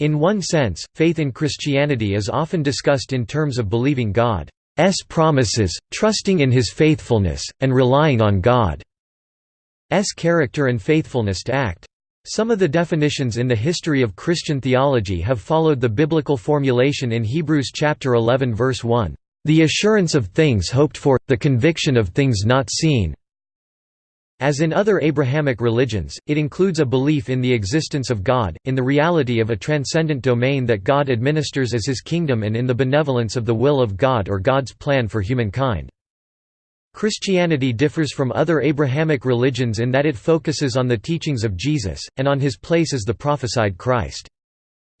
In one sense, faith in Christianity is often discussed in terms of believing God's promises, trusting in his faithfulness, and relying on God's character and faithfulness to act. Some of the definitions in the history of Christian theology have followed the biblical formulation in Hebrews chapter 11 verse 1, "...the assurance of things hoped for, the conviction of things not seen." As in other Abrahamic religions, it includes a belief in the existence of God, in the reality of a transcendent domain that God administers as his kingdom and in the benevolence of the will of God or God's plan for humankind. Christianity differs from other Abrahamic religions in that it focuses on the teachings of Jesus, and on his place as the prophesied Christ.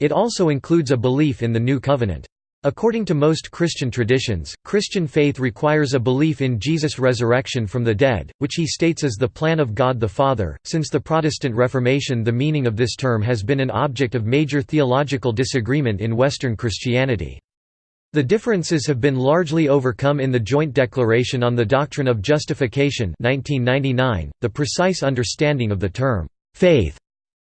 It also includes a belief in the New Covenant. According to most Christian traditions, Christian faith requires a belief in Jesus' resurrection from the dead, which he states as the plan of God the Father. Since the Protestant Reformation, the meaning of this term has been an object of major theological disagreement in Western Christianity. The differences have been largely overcome in the Joint Declaration on the Doctrine of Justification 1999. .The precise understanding of the term, "'faith'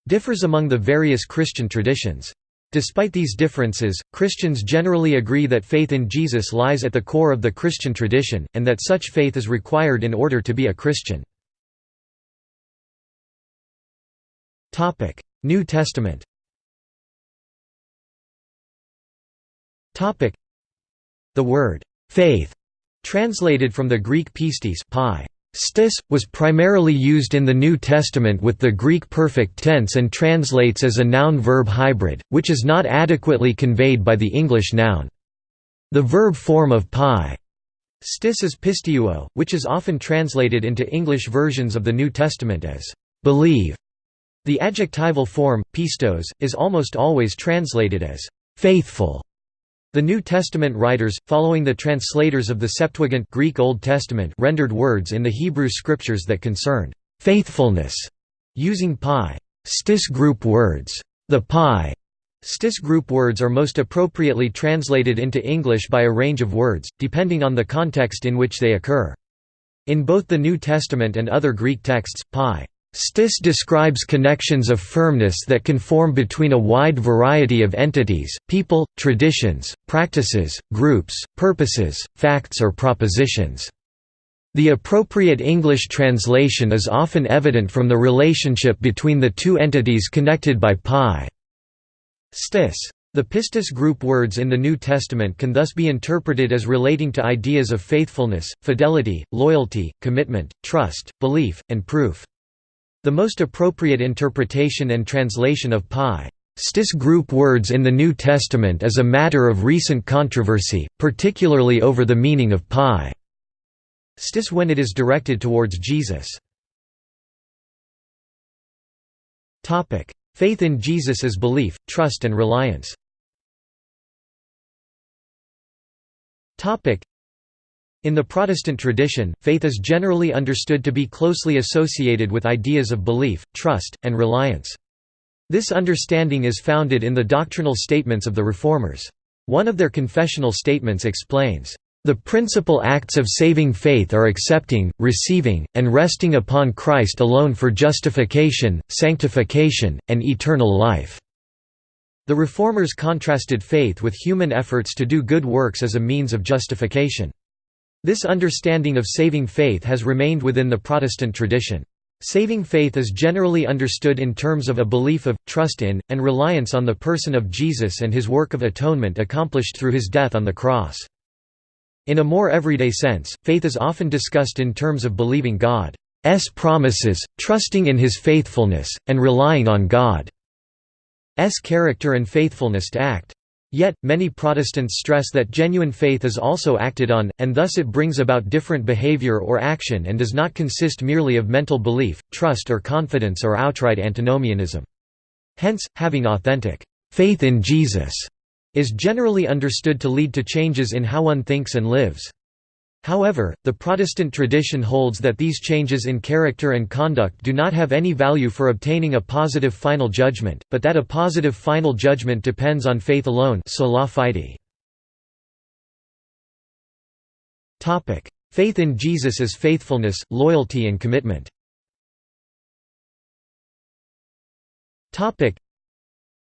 differs among the various Christian traditions. Despite these differences, Christians generally agree that faith in Jesus lies at the core of the Christian tradition, and that such faith is required in order to be a Christian. New Testament the word «faith», translated from the Greek pistis pi, Stis, was primarily used in the New Testament with the Greek perfect tense and translates as a noun-verb hybrid, which is not adequately conveyed by the English noun. The verb form of pi stis is pisteuo, which is often translated into English versions of the New Testament as believe. The adjectival form, pistos, is almost always translated as faithful. The New Testament writers, following the translators of the Septuagint Greek Old Testament rendered words in the Hebrew scriptures that concerned faithfulness, using pi stis group words. The pi stis group words are most appropriately translated into English by a range of words, depending on the context in which they occur. In both the New Testament and other Greek texts, pi Stis describes connections of firmness that can form between a wide variety of entities, people, traditions, practices, groups, purposes, facts or propositions. The appropriate English translation is often evident from the relationship between the two entities connected by pi. Stis. The pistis group words in the New Testament can thus be interpreted as relating to ideas of faithfulness, fidelity, loyalty, commitment, trust, belief, and proof. The most appropriate interpretation and translation of pi. Stis group words in the New Testament is a matter of recent controversy, particularly over the meaning of pi. Stis when it is directed towards Jesus. Faith in Jesus as belief, trust and reliance in the Protestant tradition, faith is generally understood to be closely associated with ideas of belief, trust, and reliance. This understanding is founded in the doctrinal statements of the Reformers. One of their confessional statements explains, "...the principal acts of saving faith are accepting, receiving, and resting upon Christ alone for justification, sanctification, and eternal life." The Reformers contrasted faith with human efforts to do good works as a means of justification. This understanding of saving faith has remained within the Protestant tradition. Saving faith is generally understood in terms of a belief of, trust in, and reliance on the person of Jesus and his work of atonement accomplished through his death on the cross. In a more everyday sense, faith is often discussed in terms of believing God's promises, trusting in his faithfulness, and relying on God's character and faithfulness to act. Yet, many Protestants stress that genuine faith is also acted on, and thus it brings about different behavior or action and does not consist merely of mental belief, trust or confidence or outright antinomianism. Hence, having authentic faith in Jesus is generally understood to lead to changes in how one thinks and lives. However, the Protestant tradition holds that these changes in character and conduct do not have any value for obtaining a positive final judgment, but that a positive final judgment depends on faith alone. Faith in Jesus as faithfulness, loyalty and commitment.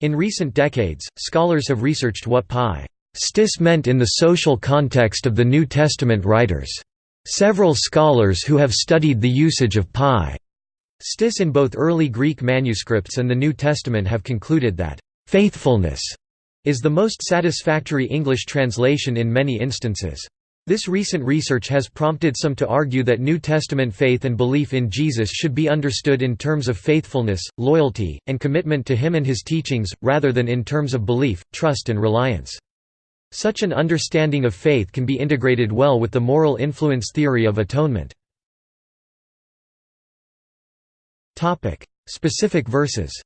In recent decades, scholars have researched what pi stis meant in the social context of the New Testament writers. Several scholars who have studied the usage of pi stis in both early Greek manuscripts and the New Testament have concluded that faithfulness is the most satisfactory English translation in many instances. This recent research has prompted some to argue that New Testament faith and belief in Jesus should be understood in terms of faithfulness, loyalty, and commitment to Him and His teachings, rather than in terms of belief, trust and reliance. Such an understanding of faith can be integrated well with the moral influence theory of atonement. Topic: Specific verses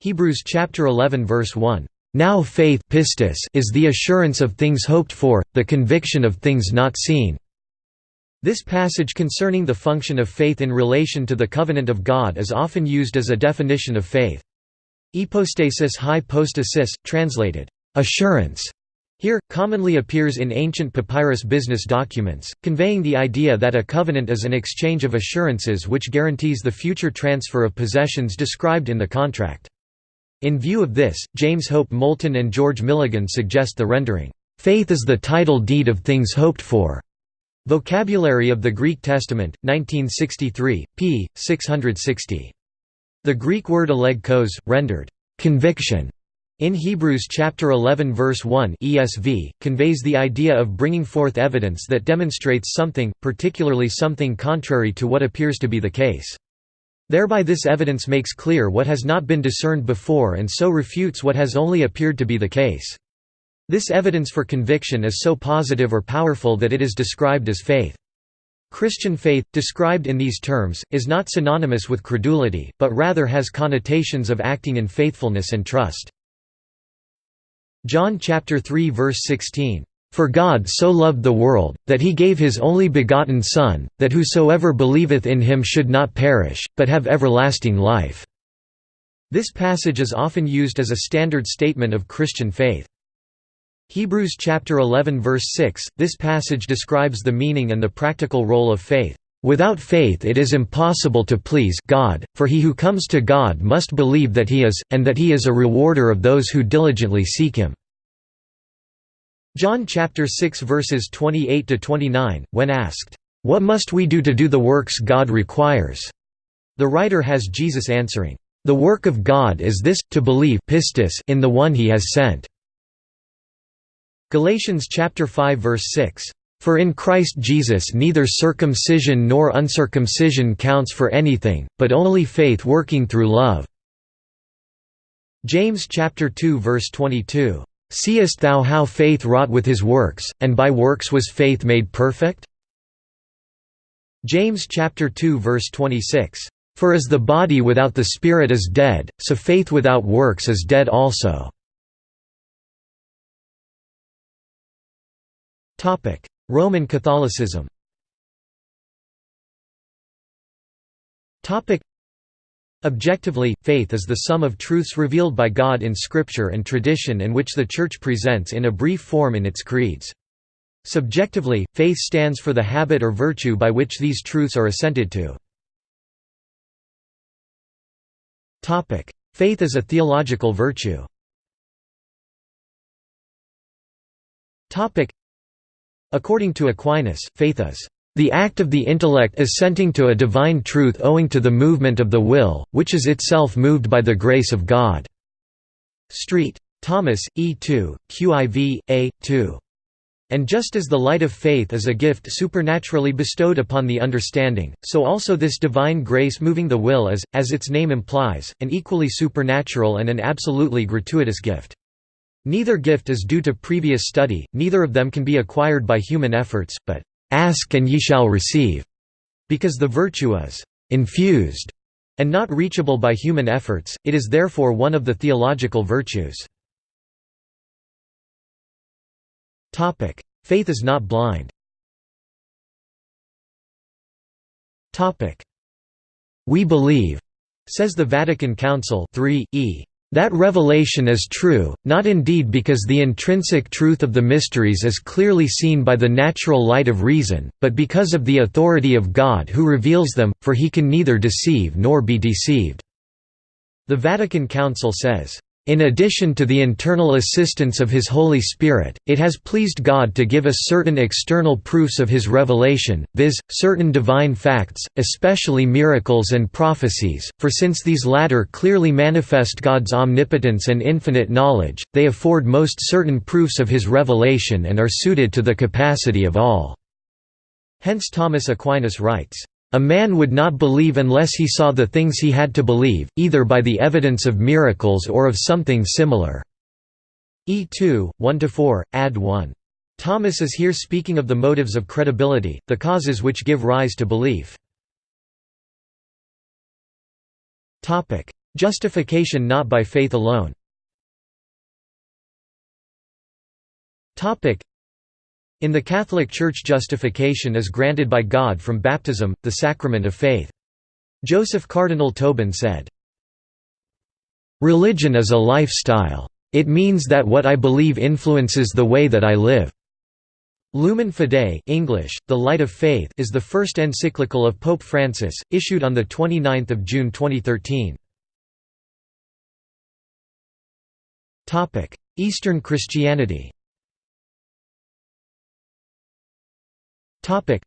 Hebrews chapter 11 verse 1 now faith pistis is the assurance of things hoped for, the conviction of things not seen. This passage concerning the function of faith in relation to the covenant of God is often used as a definition of faith. Hypostasis hypostasis, translated, assurance, here, commonly appears in ancient papyrus business documents, conveying the idea that a covenant is an exchange of assurances which guarantees the future transfer of possessions described in the contract. In view of this, James Hope Moulton and George Milligan suggest the rendering, "...faith is the title deed of things hoped for." Vocabulary of the Greek Testament, 1963, p. 660. The Greek word elegkos, rendered, "...conviction", in Hebrews chapter 11 verse 1 ESV, conveys the idea of bringing forth evidence that demonstrates something, particularly something contrary to what appears to be the case. Thereby this evidence makes clear what has not been discerned before and so refutes what has only appeared to be the case. This evidence for conviction is so positive or powerful that it is described as faith. Christian faith, described in these terms, is not synonymous with credulity, but rather has connotations of acting in faithfulness and trust. John chapter 3 verse 16 for God so loved the world, that he gave his only begotten Son, that whosoever believeth in him should not perish, but have everlasting life." This passage is often used as a standard statement of Christian faith. Hebrews chapter 11 verse 6, this passage describes the meaning and the practical role of faith. Without faith it is impossible to please God, for he who comes to God must believe that he is, and that he is a rewarder of those who diligently seek him. John chapter 6 verses 28 to 29 when asked what must we do to do the works God requires the writer has Jesus answering the work of God is this to believe pistis in the one he has sent Galatians chapter 5 verse 6 for in Christ Jesus neither circumcision nor uncircumcision counts for anything but only faith working through love James chapter 2 verse 22 Seest thou how faith wrought with his works, and by works was faith made perfect? James chapter 2 verse 26. For as the body without the spirit is dead, so faith without works is dead also. Roman Catholicism. Objectively, faith is the sum of truths revealed by God in Scripture and tradition and which the Church presents in a brief form in its creeds. Subjectively, faith stands for the habit or virtue by which these truths are assented to. Faith is a theological virtue. According to Aquinas, faith is the act of the intellect assenting to a divine truth owing to the movement of the will, which is itself moved by the grace of God." Street. Thomas, E. 2, QIV, A. 2. And just as the light of faith is a gift supernaturally bestowed upon the understanding, so also this divine grace moving the will is, as its name implies, an equally supernatural and an absolutely gratuitous gift. Neither gift is due to previous study, neither of them can be acquired by human efforts, but Ask and ye shall receive, because the virtue is infused and not reachable by human efforts, it is therefore one of the theological virtues. Faith is not blind We believe, says the Vatican Council 3, e. That revelation is true, not indeed because the intrinsic truth of the mysteries is clearly seen by the natural light of reason, but because of the authority of God who reveals them, for he can neither deceive nor be deceived." The Vatican Council says, in addition to the internal assistance of His Holy Spirit, it has pleased God to give us certain external proofs of His revelation, viz., certain divine facts, especially miracles and prophecies, for since these latter clearly manifest God's omnipotence and infinite knowledge, they afford most certain proofs of His revelation and are suited to the capacity of all." Hence Thomas Aquinas writes, a man would not believe unless he saw the things he had to believe, either by the evidence of miracles or of something similar. E2, 1–4, add 1. Thomas is here speaking of the motives of credibility, the causes which give rise to belief. Justification not by faith alone in the Catholic Church justification is granted by God from baptism, the sacrament of faith. Joseph Cardinal Tobin said, Religion is a lifestyle. It means that what I believe influences the way that I live. Lumen Fidei English, The Light of Faith is the first encyclical of Pope Francis, issued on 29 June 2013. Eastern Christianity Topic.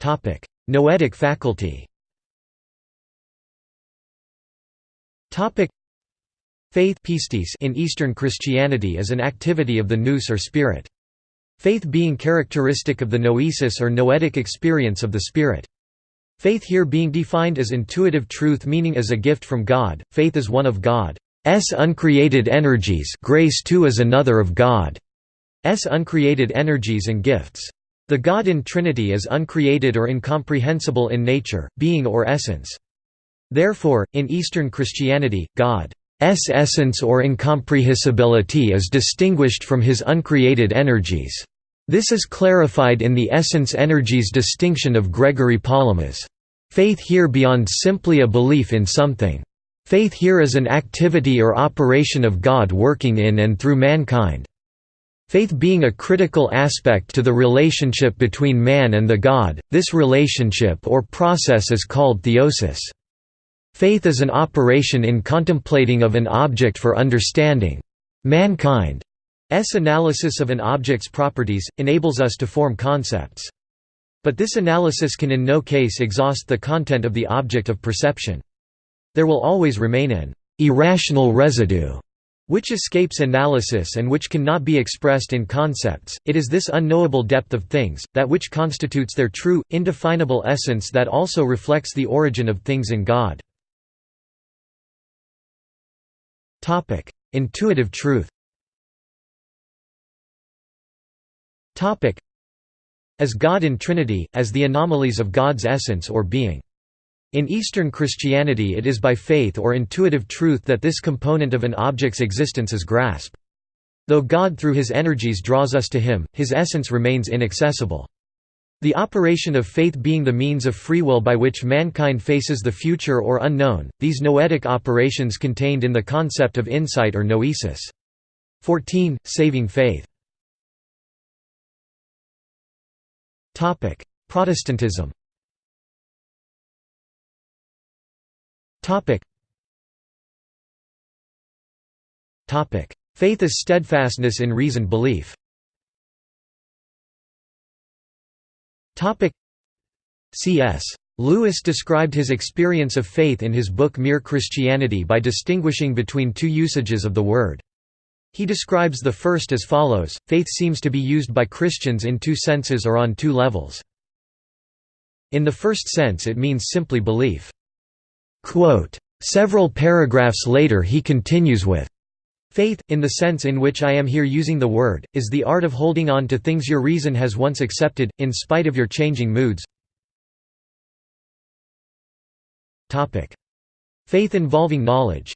Topic: Noetic faculty. Topic: Faith in Eastern Christianity is an activity of the nous or spirit. Faith being characteristic of the noesis or noetic experience of the spirit. Faith here being defined as intuitive truth meaning as a gift from God, faith is one of God's uncreated energies grace too is another of God. S uncreated energies and gifts. The God in Trinity is uncreated or incomprehensible in nature, being or essence. Therefore, in Eastern Christianity, God's essence or incomprehensibility is distinguished from his uncreated energies. This is clarified in the essence energies distinction of Gregory Palamas. Faith here beyond simply a belief in something. Faith here is an activity or operation of God working in and through mankind. Faith being a critical aspect to the relationship between man and the God, this relationship or process is called theosis. Faith is an operation in contemplating of an object for understanding. Mankind's analysis of an object's properties, enables us to form concepts. But this analysis can in no case exhaust the content of the object of perception. There will always remain an irrational residue which escapes analysis and which cannot be expressed in concepts, it is this unknowable depth of things, that which constitutes their true, indefinable essence that also reflects the origin of things in God. Intuitive truth As God in Trinity, as the anomalies of God's essence or being. In Eastern Christianity it is by faith or intuitive truth that this component of an object's existence is grasped. Though God through his energies draws us to him, his essence remains inaccessible. The operation of faith being the means of free will by which mankind faces the future or unknown, these noetic operations contained in the concept of insight or noesis. 14. Saving faith Protestantism Faith is steadfastness in reasoned belief. Topic. C.S. Lewis described his experience of faith in his book Mere Christianity by distinguishing between two usages of the word. He describes the first as follows, faith seems to be used by Christians in two senses or on two levels. In the first sense it means simply belief. Quote, Several paragraphs later he continues with, Faith, in the sense in which I am here using the word, is the art of holding on to things your reason has once accepted, in spite of your changing moods. Faith involving knowledge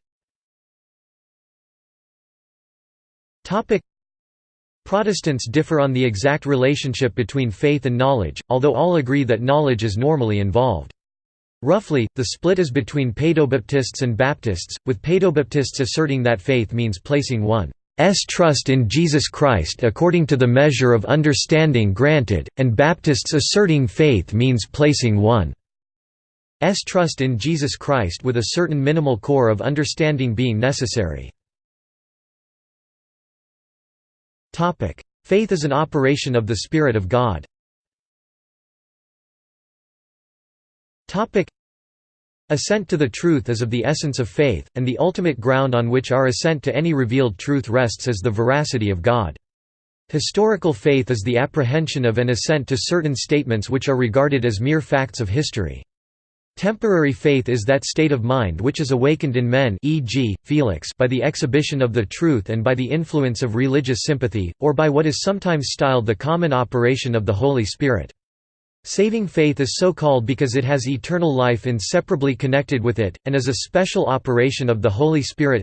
Protestants differ on the exact relationship between faith and knowledge, although all agree that knowledge is normally involved. Roughly, the split is between Paedobaptists and Baptists, with Paedobaptists asserting that faith means placing one's trust in Jesus Christ according to the measure of understanding granted, and Baptists asserting faith means placing one's trust in Jesus Christ with a certain minimal core of understanding being necessary. Faith is an operation of the Spirit of God. Assent to the truth is of the essence of faith, and the ultimate ground on which our assent to any revealed truth rests is the veracity of God. Historical faith is the apprehension of and assent to certain statements which are regarded as mere facts of history. Temporary faith is that state of mind which is awakened in men e.g., Felix by the exhibition of the truth and by the influence of religious sympathy, or by what is sometimes styled the common operation of the Holy Spirit. Saving faith is so called because it has eternal life inseparably connected with it, and is a special operation of the Holy Spirit.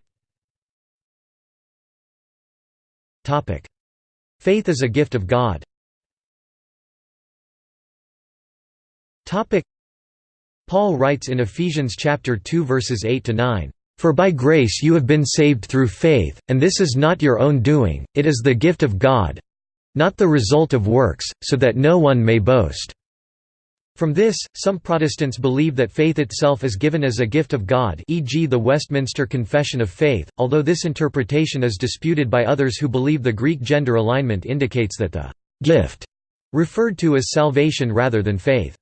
Faith is a gift of God. Paul writes in Ephesians chapter 2 verses 8 to 9, "For by grace you have been saved through faith, and this is not your own doing; it is the gift of God, not the result of works, so that no one may boast." From this, some Protestants believe that faith itself is given as a gift of God e.g. the Westminster Confession of Faith, although this interpretation is disputed by others who believe the Greek gender alignment indicates that the «gift» referred to as salvation rather than faith.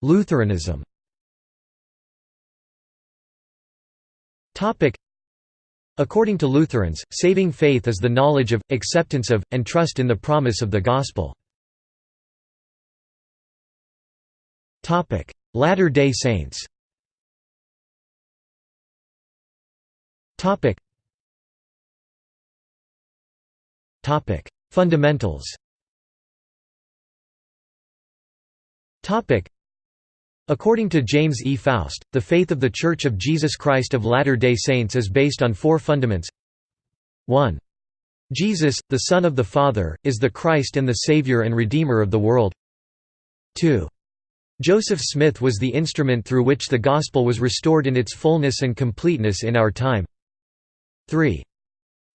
Lutheranism According to Lutherans, saving faith is the knowledge of, acceptance of, and trust in the promise of the Gospel. Latter-day Saints Fundamentals According to James E. Faust, the faith of The Church of Jesus Christ of Latter-day Saints is based on four fundaments 1. Jesus, the Son of the Father, is the Christ and the Savior and Redeemer of the world 2. Joseph Smith was the instrument through which the Gospel was restored in its fullness and completeness in our time 3.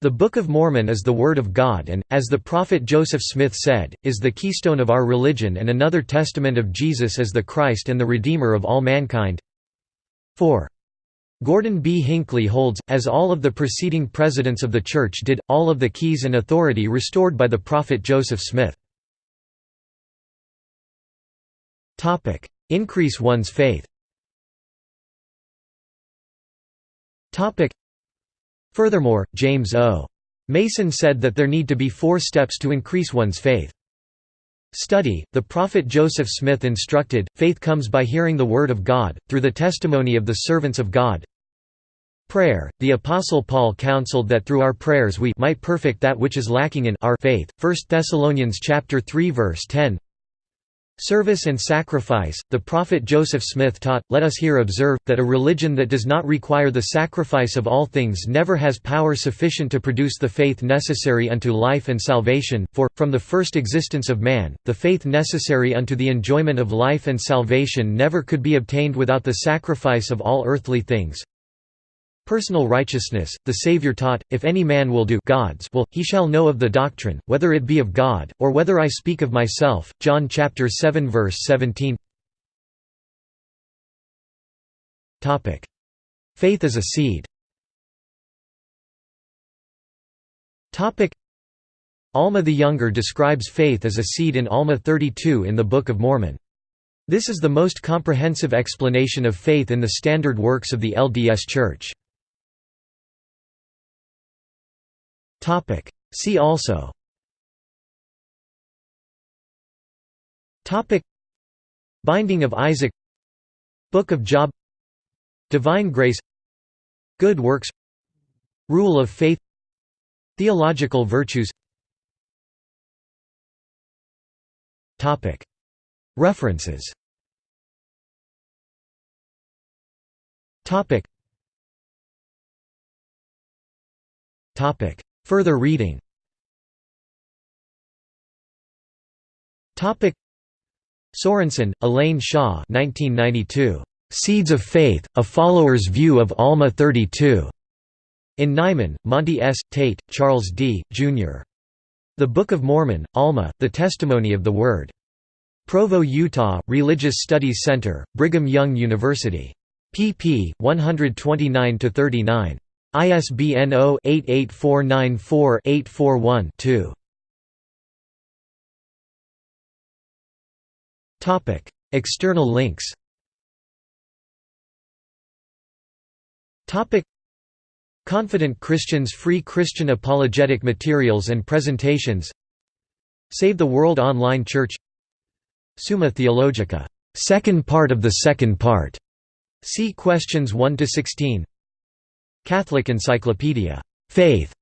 The Book of Mormon is the Word of God and, as the prophet Joseph Smith said, is the keystone of our religion and another testament of Jesus as the Christ and the Redeemer of all mankind. 4. Gordon B. Hinckley holds, as all of the preceding presidents of the Church did, all of the keys and authority restored by the prophet Joseph Smith. Increase one's faith Furthermore, James O. Mason said that there need to be four steps to increase one's faith. Study, the prophet Joseph Smith instructed, faith comes by hearing the word of God, through the testimony of the servants of God. Prayer, the Apostle Paul counseled that through our prayers we might perfect that which is lacking in our faith, 1 Thessalonians 3 verse 10 Service and sacrifice, the prophet Joseph Smith taught, let us here observe, that a religion that does not require the sacrifice of all things never has power sufficient to produce the faith necessary unto life and salvation, for, from the first existence of man, the faith necessary unto the enjoyment of life and salvation never could be obtained without the sacrifice of all earthly things. Personal righteousness, the Saviour taught, if any man will do God's will, he shall know of the doctrine, whether it be of God, or whether I speak of myself. John chapter 7 verse 17 Faith is a seed Alma the Younger describes faith as a seed in Alma 32 in the Book of Mormon. This is the most comprehensive explanation of faith in the standard works of the LDS Church. Topic. See also. Topic. Binding of Isaac. Book of Job. Divine grace. Good works. Rule of faith. Theological virtues. Topic. References. Topic. Topic. Further reading Sorensen, Elaine Shaw 1992. Seeds of Faith, A Follower's View of Alma 32. In Nyman, Monty S. Tate, Charles D., Jr. The Book of Mormon, Alma, The Testimony of the Word. Provo, Utah, Religious Studies Center, Brigham Young University. pp. 129–39. ISBN 0-88494-841-2. Topic: External links Topic: Confident Christians Free Christian Apologetic Materials and Presentations Save the World Online Church Summa Theologica, second part of the second part. See questions 1 to 16. Catholic Encyclopedia, Faith,